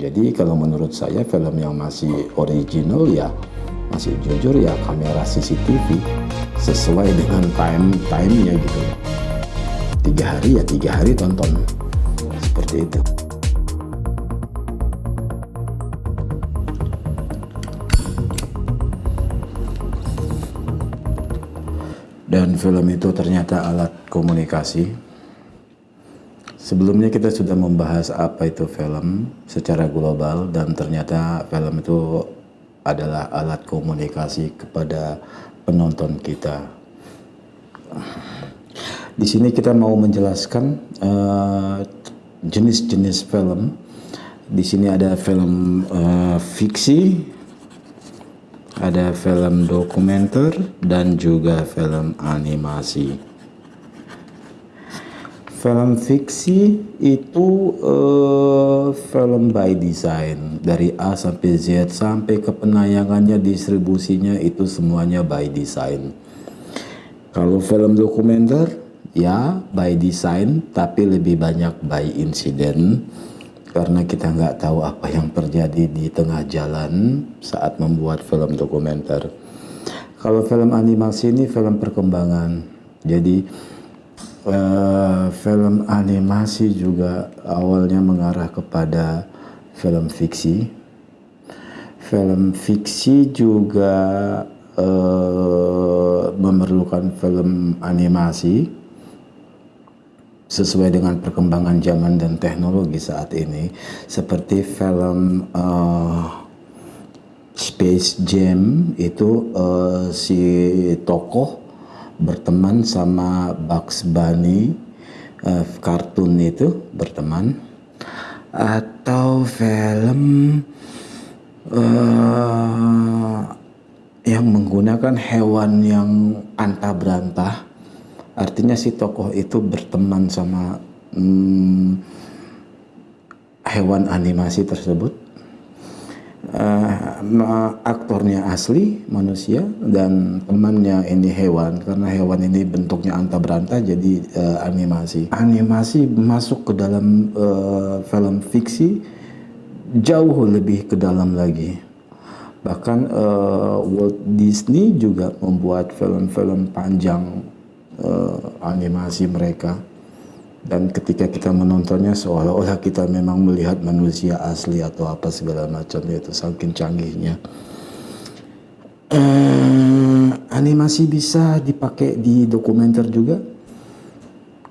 Jadi kalau menurut saya film yang masih original ya masih jujur ya kamera CCTV sesuai dengan time timenya gitu. Tiga hari ya tiga hari tonton seperti itu. Dan film itu ternyata alat komunikasi Sebelumnya kita sudah membahas apa itu film secara global dan ternyata film itu adalah alat komunikasi kepada penonton kita. Di sini kita mau menjelaskan eh, jenis-jenis uh, film. Di sini ada film uh, fiksi, ada film dokumenter dan juga film animasi. Film fiksi itu uh, film by design dari A sampai Z sampai ke penayangannya, distribusinya itu semuanya by design. Kalau film dokumenter ya by design tapi lebih banyak by incident karena kita nggak tahu apa yang terjadi di tengah jalan saat membuat film dokumenter. Kalau film animasi ini film perkembangan, jadi uh, film animasi juga awalnya mengarah kepada film fiksi. Film fiksi juga uh, memerlukan film animasi sesuai dengan perkembangan zaman dan teknologi saat ini, seperti film uh, Space Jam itu uh, si tokoh berteman sama Bugs Bunny uh, kartun itu berteman. Atau film uh, yang menggunakan hewan yang antah berantah artinya si tokoh itu berteman sama hmm, hewan animasi tersebut uh, aktornya asli manusia dan temannya ini hewan. Karena hewan ini bentuknya anta beranta jadi uh, animasi. Animasi masuk ke dalam uh, film fiksi jauh lebih ke dalam lagi. Bahkan uh, Walt Disney juga membuat film-film panjang uh, animasi mereka dan ketika kita menontonnya seolah-olah kita memang melihat manusia asli atau apa segala macam itu saking canggihnya. Uh, animasi bisa dipakai di dokumenter juga?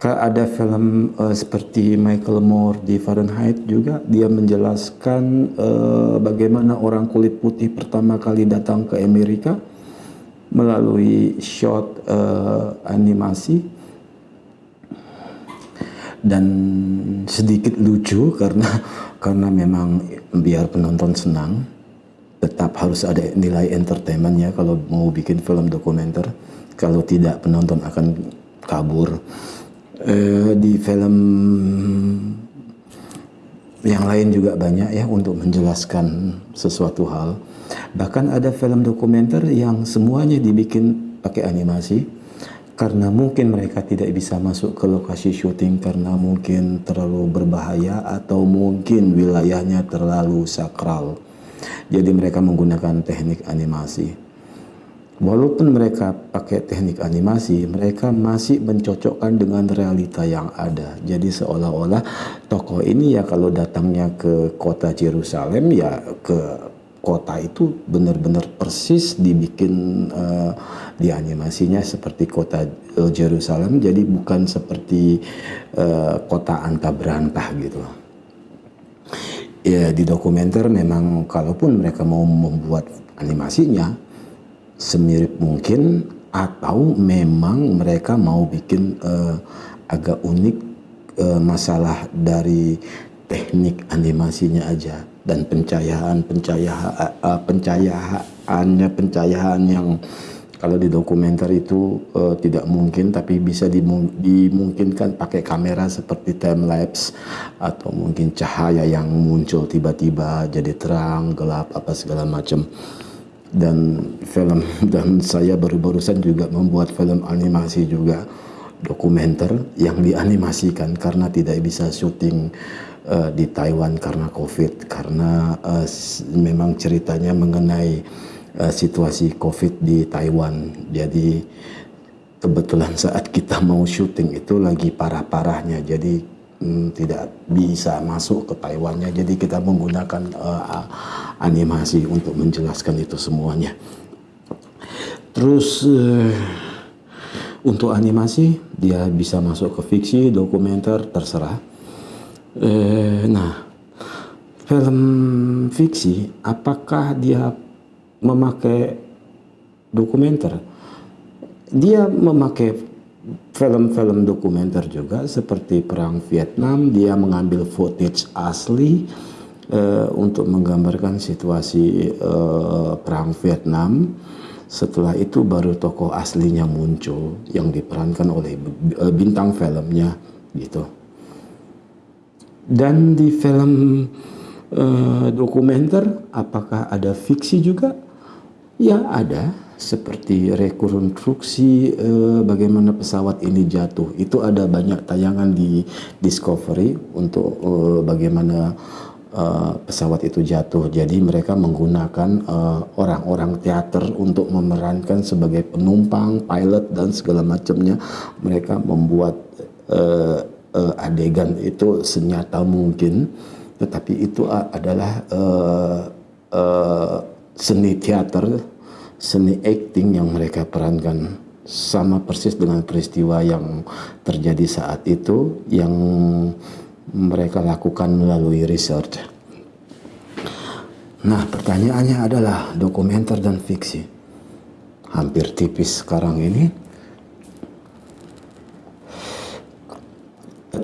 Ada film uh, seperti Michael Moore di Fahrenheit juga. Dia menjelaskan uh, bagaimana orang kulit putih pertama kali datang ke Amerika melalui shot uh, animasi dan sedikit lucu karena karena memang biar penonton senang tetap harus ada nilai entertainmentnya kalau mau bikin film dokumenter. Kalau tidak penonton akan kabur. Eh, di film yang lain juga banyak ya untuk menjelaskan sesuatu hal. Bahkan ada film dokumenter yang semuanya dibikin pakai animasi karena mungkin mereka tidak bisa masuk ke lokasi syuting karena mungkin terlalu berbahaya atau mungkin wilayahnya terlalu sakral. Jadi mereka menggunakan teknik animasi. Walaupun mereka pakai teknik animasi, mereka masih mencocokkan dengan realita yang ada. Jadi seolah-olah tokoh ini ya kalau datangnya ke kota Jerusalem ya ke kota itu benar-benar persis dibikin uh, di animasinya seperti kota uh, Jerusalem jadi bukan seperti uh, kota anta berantah gitu ya di dokumenter memang kalaupun mereka mau membuat animasinya semirip mungkin atau memang mereka mau bikin uh, agak unik uh, masalah dari teknik animasinya aja dan pencahayaan pencahayaan uh, pencahayaannya pencahayaan yang kalau di dokumenter itu uh, tidak mungkin tapi bisa dimungkinkan pakai kamera seperti time lapse atau mungkin cahaya yang muncul tiba-tiba jadi terang gelap apa segala macam. Dan film dan saya baru-barusan juga membuat film animasi juga dokumenter yang dianimasikan karena tidak bisa syuting uh, di Taiwan karena COVID karena uh, memang ceritanya mengenai uh, situasi COVID di Taiwan. Jadi kebetulan saat kita mau syuting itu lagi parah-parahnya. Jadi um, tidak bisa masuk ke Taiwannya. Jadi kita menggunakan uh, animasi untuk menjelaskan itu semuanya. Terus uh, untuk animasi dia bisa masuk ke fiksi, dokumenter, terserah. Eh, nah, film fiksi apakah dia memakai dokumenter? Dia memakai film-film dokumenter juga seperti perang Vietnam. Dia mengambil footage asli uh, untuk menggambarkan situasi uh, perang Vietnam setelah itu baru tokoh aslinya muncul yang diperankan oleh eh, bintang filmnya gitu. Dan di film uh, dokumenter apakah ada fiksi juga? Ya ada, seperti rekonstruksi uh, bagaimana pesawat ini jatuh. Itu ada banyak tayangan di Discovery untuk uh, bagaimana uh, pesawat itu jatuh. Jadi mereka menggunakan eh, orang-orang uh, teater untuk memerankan sebagai penumpang, pilot dan segala macamnya. Mereka membuat uh, adegan itu senyata mungkin, tetapi itu adalah uh, uh, seni teater, seni acting yang mereka perankan sama persis dengan peristiwa yang terjadi saat itu yang mereka lakukan melalui research. Nah, pertanyaannya adalah dokumenter dan fiksi. Hampir tipis sekarang ini.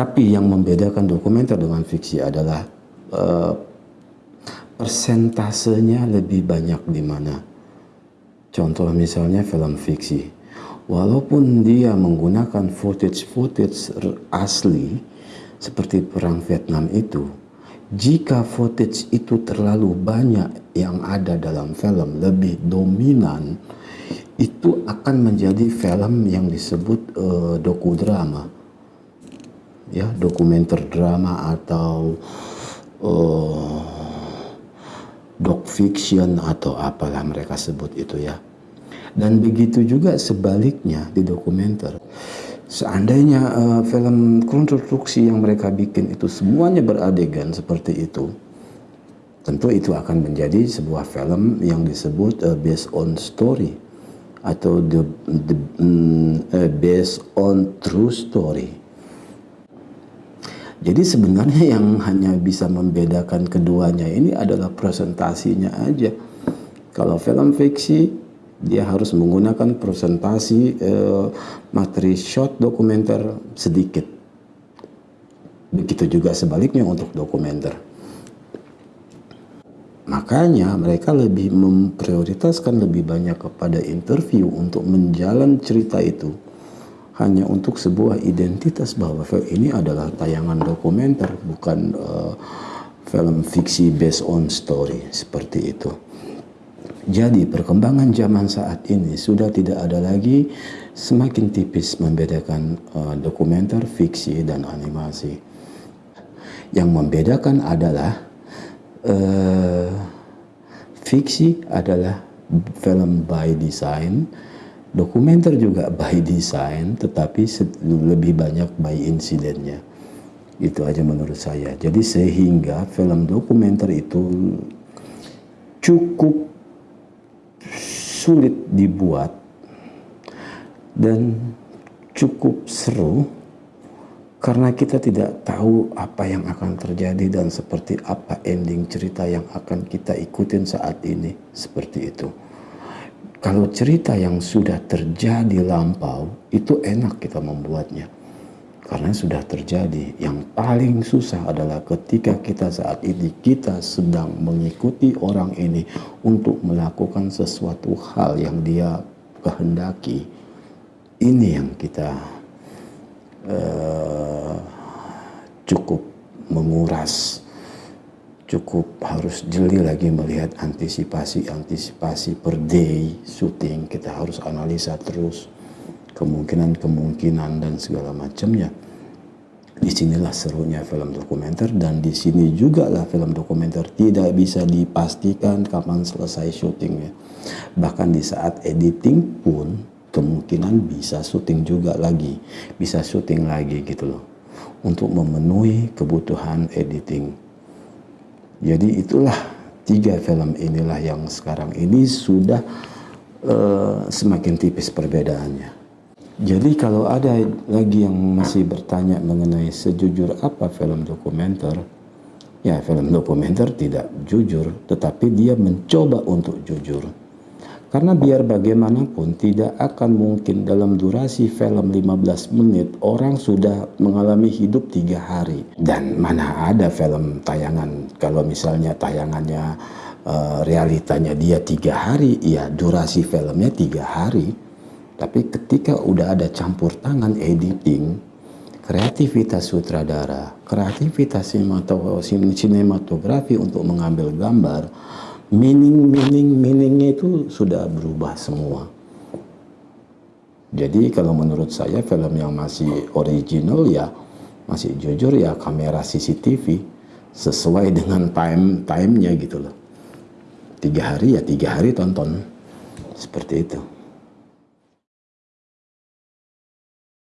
Tetapi yang membedakan dokumenter dengan fiksi adalah uh, persentasenya lebih banyak di mana. Contoh misalnya film fiksi. Walaupun dia menggunakan footage-footage asli, seperti perang Vietnam itu, jika footage itu terlalu banyak yang ada dalam film lebih dominan, itu akan menjadi film yang disebut uh, dokudrama, ya dokumenter drama atau uh, doc fiction atau apalah mereka sebut itu ya. Dan begitu juga sebaliknya di dokumenter. Seandainya uh, film konstruksi yang mereka bikin itu semuanya beradegan seperti itu, tentu itu akan menjadi sebuah film yang disebut uh, based on story atau the, the uh, based on true story. Jadi sebenarnya yang hanya bisa membedakan keduanya ini adalah presentasinya aja. Kalau film fiksi dia harus menggunakan presentasi eh, materi short dokumenter sedikit. Begitu juga sebaliknya untuk dokumenter. Makanya mereka lebih memprioritaskan lebih banyak kepada interview untuk menjalan cerita itu hanya untuk sebuah identitas bahwa film ini adalah tayangan dokumenter bukan uh, film fiksi based on story seperti itu. Jadi perkembangan zaman saat ini sudah tidak ada lagi semakin tipis membedakan uh, dokumenter, fiksi, dan animasi. Yang membedakan adalah uh, fiksi adalah film by design, dokumenter juga by design, tetapi lebih banyak by insidennya. Itu aja menurut saya. Jadi sehingga film dokumenter itu cukup sulit dibuat dan cukup seru karena kita tidak tahu apa yang akan terjadi dan seperti apa ending cerita yang akan kita ikutin saat ini seperti itu. Kalau cerita yang sudah terjadi lampau itu enak kita membuatnya karena sudah terjadi. Yang paling susah adalah ketika kita saat ini kita sedang mengikuti orang ini untuk melakukan sesuatu hal yang dia kehendaki. Ini yang kita uh, cukup menguras, cukup harus jeli lagi melihat antisipasi-antisipasi per day syuting. Kita harus analisa terus kemungkinan-kemungkinan dan segala macamnya. Di sinilah serunya film dokumenter dan di sini juga lah film dokumenter tidak bisa dipastikan kapan selesai syutingnya. Bahkan di saat editing pun kemungkinan bisa syuting juga lagi, bisa syuting lagi gitu loh. Untuk memenuhi kebutuhan editing. Jadi itulah tiga film inilah yang sekarang ini sudah uh, semakin tipis perbedaannya. Jadi kalau ada lagi yang masih bertanya mengenai sejujur apa film dokumenter, ya film dokumenter tidak jujur, tetapi dia mencoba untuk jujur. Karena biar bagaimanapun tidak akan mungkin dalam durasi film 15 menit orang sudah mengalami hidup tiga hari. Dan mana ada film tayangan kalau misalnya tayangannya uh, realitanya dia tiga hari, ya durasi filmnya tiga hari tapi ketika udah ada campur tangan editing, kreativitas sutradara, kreativitas sinematografi untuk mengambil gambar, meaning meaning meaningnya itu sudah berubah semua. Jadi kalau menurut saya film yang masih original ya masih jujur ya kamera CCTV sesuai dengan time timenya gitu loh. Tiga hari ya tiga hari tonton seperti itu.